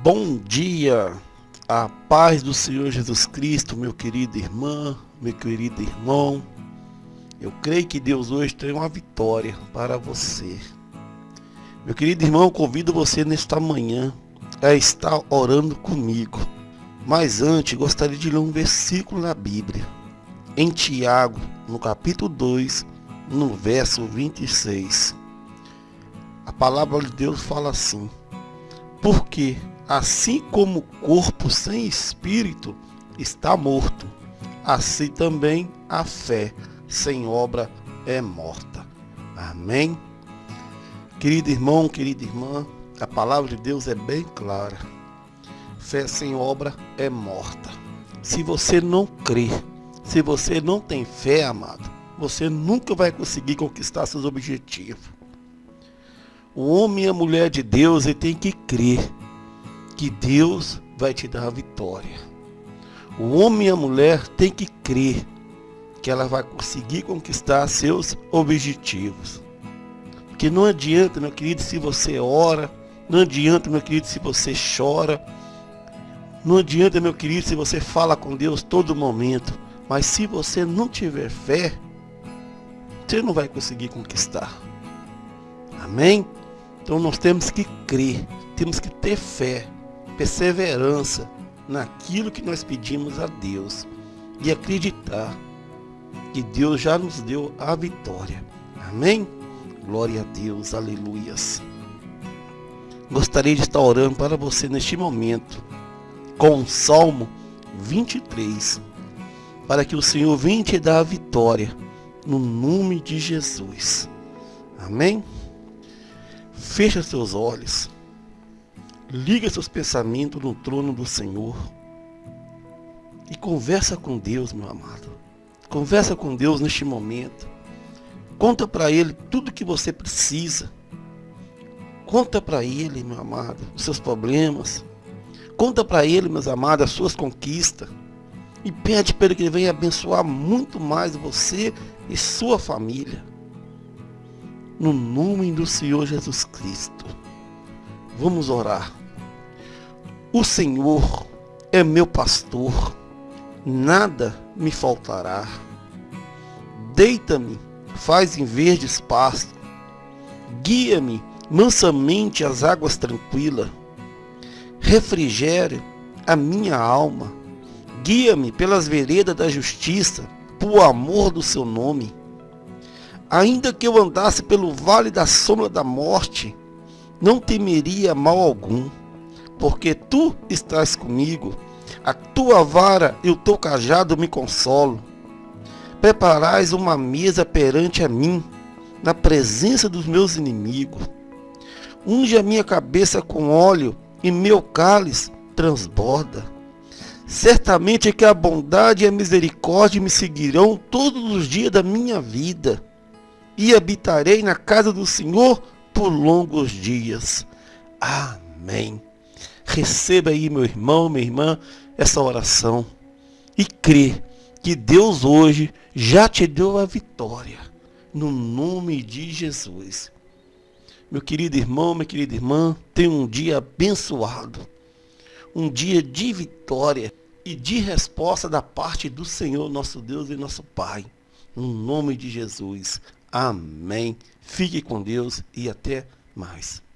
Bom dia, a paz do Senhor Jesus Cristo, meu querido irmã, meu querido irmão. Eu creio que Deus hoje tem uma vitória para você. Meu querido irmão, convido você nesta manhã a estar orando comigo. Mas antes, gostaria de ler um versículo na Bíblia. Em Tiago, no capítulo 2, no verso 26. A palavra de Deus fala assim: Porque assim como o corpo sem espírito está morto, assim também a fé sem obra é morta. Amém? Querido irmão, querida irmã, a palavra de Deus é bem clara. Fé sem obra é morta. Se você não crê, se você não tem fé, amado, você nunca vai conseguir conquistar seus objetivos. O homem e a mulher de Deus ele tem que crer que Deus vai te dar a vitória. O homem e a mulher tem que crer que ela vai conseguir conquistar seus objetivos. Porque não adianta, meu querido, se você ora, não adianta, meu querido, se você chora, não adianta, meu querido, se você fala com Deus todo momento, mas se você não tiver fé, você não vai conseguir conquistar. Amém? Então nós temos que crer, temos que ter fé, perseverança naquilo que nós pedimos a Deus e acreditar que Deus já nos deu a vitória. Amém? Glória a Deus, aleluias. Gostaria de estar orando para você neste momento com o Salmo 23, para que o Senhor venha te dar a vitória no nome de Jesus. Amém? Fecha seus olhos. Liga seus pensamentos no trono do Senhor. E conversa com Deus, meu amado. Conversa com Deus neste momento. Conta para Ele tudo que você precisa. Conta para Ele, meu amado, os seus problemas. Conta para Ele, meus amados, as suas conquistas. E pede para Ele que Ele venha abençoar muito mais você e sua família no nome do Senhor Jesus Cristo. Vamos orar. O Senhor é meu pastor, nada me faltará. Deita-me, faz em verdes pastos, guia-me mansamente às águas tranquilas, refrigere a minha alma, guia-me pelas veredas da justiça, por amor do seu nome. Ainda que eu andasse pelo vale da sombra da morte, não temeria mal algum, porque tu estás comigo, a tua vara e o teu cajado me consolam. Preparais uma mesa perante a mim, na presença dos meus inimigos. Unge a minha cabeça com óleo e meu cálice transborda. Certamente que a bondade e a misericórdia me seguirão todos os dias da minha vida e habitarei na casa do Senhor por longos dias. Amém. Receba aí, meu irmão, minha irmã, essa oração e crê que Deus hoje já te deu a vitória, no nome de Jesus. Meu querido irmão, minha querida irmã, tenha um dia abençoado, um dia de vitória e de resposta da parte do Senhor, nosso Deus e nosso Pai, no nome de Jesus. Amém. Fique com Deus e até mais.